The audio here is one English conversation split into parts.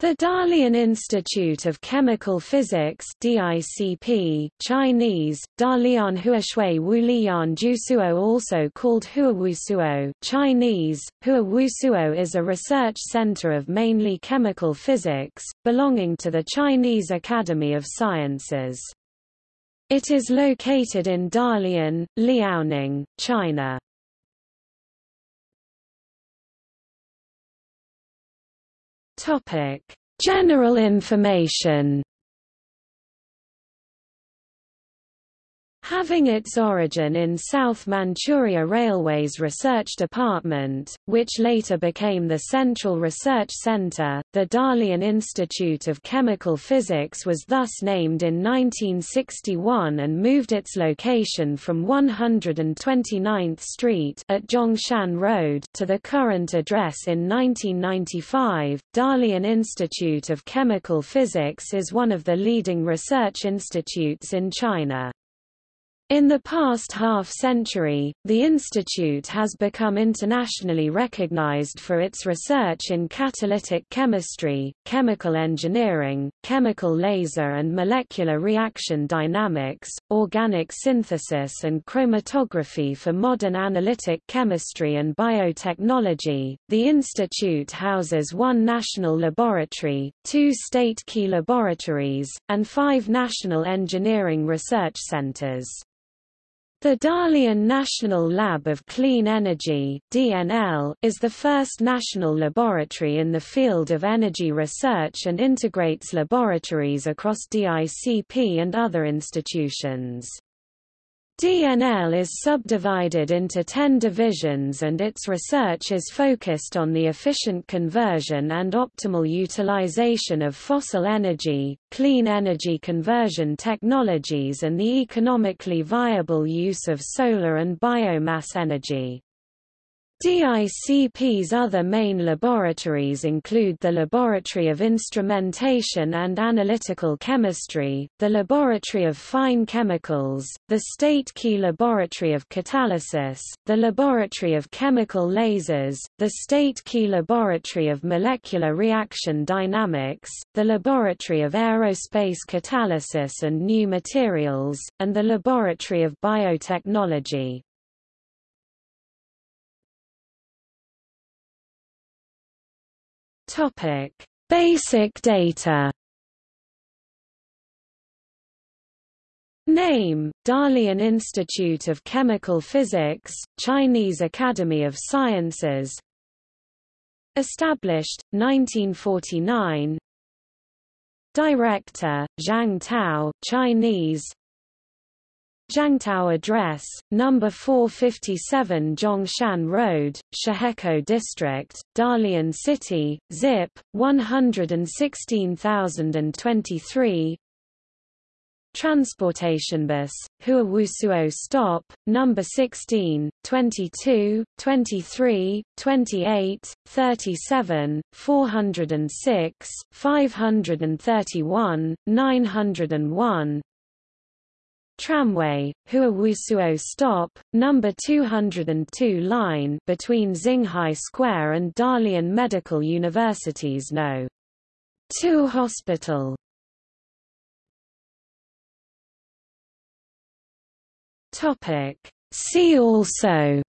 The Dalian Institute of Chemical Physics DICP, Chinese, Dalian Huaxue Wuliyan Jusuo also called Huawusuo Chinese, Huawusuo is a research center of mainly chemical physics, belonging to the Chinese Academy of Sciences. It is located in Dalian, Liaoning, China. Topic: General information. Having its origin in South Manchuria Railway's research department, which later became the Central Research Center, the Dalian Institute of Chemical Physics was thus named in 1961 and moved its location from 129th Street at Zhongshan Road to the current address in 1995. Dalian Institute of Chemical Physics is one of the leading research institutes in China. In the past half-century, the institute has become internationally recognized for its research in catalytic chemistry, chemical engineering, chemical laser and molecular reaction dynamics, organic synthesis and chromatography for modern analytic chemistry and biotechnology. The institute houses one national laboratory, two state key laboratories, and five national engineering research centers. The Dalian National Lab of Clean Energy (DNL) is the first national laboratory in the field of energy research and integrates laboratories across DICP and other institutions. DNL is subdivided into 10 divisions and its research is focused on the efficient conversion and optimal utilization of fossil energy, clean energy conversion technologies and the economically viable use of solar and biomass energy. DICP's other main laboratories include the Laboratory of Instrumentation and Analytical Chemistry, the Laboratory of Fine Chemicals, the State Key Laboratory of Catalysis, the Laboratory of Chemical Lasers, the State Key Laboratory of Molecular Reaction Dynamics, the Laboratory of Aerospace Catalysis and New Materials, and the Laboratory of Biotechnology. Topic: Basic data. Name, Dalian Institute of Chemical Physics, Chinese Academy of Sciences. Established, 1949 Director, Zhang Tao Chinese, Zhangtao Address, No. 457 Zhongshan Road, Shahekou District, Dalian City, Zip, 116023 Transportation bus, Huawusuo stop, number 16, 22, 23, 28, 37, 406, 531, 901 Tramway, Huawusuo stop, number 202 line between Xinghai Square and Dalian Medical University's No. 2 Hospital. Topic. See also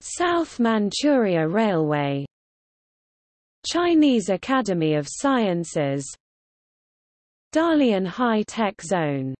South Manchuria Railway Chinese Academy of Sciences Dalian High Tech Zone